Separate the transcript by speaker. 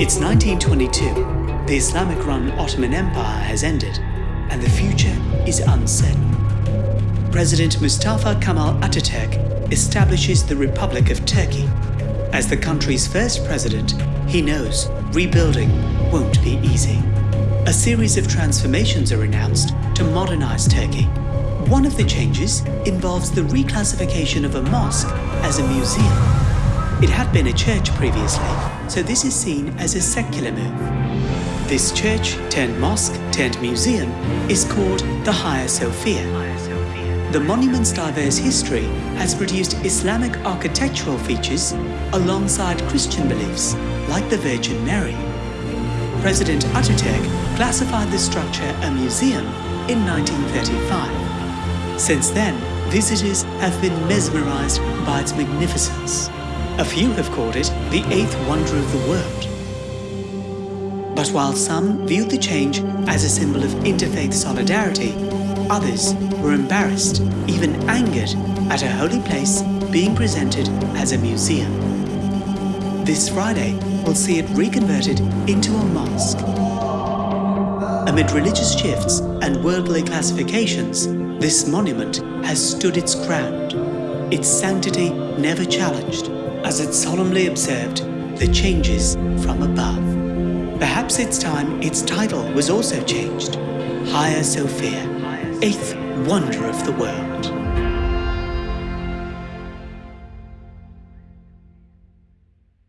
Speaker 1: It's 1922. The Islamic-run Ottoman Empire has ended, and the future is uncertain. President Mustafa Kemal Ataturk establishes the Republic of Turkey. As the country's first president, he knows rebuilding won't be easy. A series of transformations are announced to modernize Turkey. One of the changes involves the reclassification of a mosque as a museum. It had been a church previously, so this is seen as a secular move. This church turned mosque turned museum is called the Hagia Sophia. The monument's diverse history has produced Islamic architectural features alongside Christian beliefs, like the Virgin Mary. President Ataturk classified the structure a museum in 1935. Since then, visitors have been mesmerized by its magnificence. A few have called it the eighth wonder of the world. But while some viewed the change as a symbol of interfaith solidarity, others were embarrassed, even angered, at a holy place being presented as a museum. This Friday we'll see it reconverted into a mosque. Amid religious shifts and worldly classifications, this monument has stood its ground, its sanctity never challenged, as it solemnly observed the changes from above. Perhaps it's time its title was also changed. Hagia Sophia, eighth wonder of the world.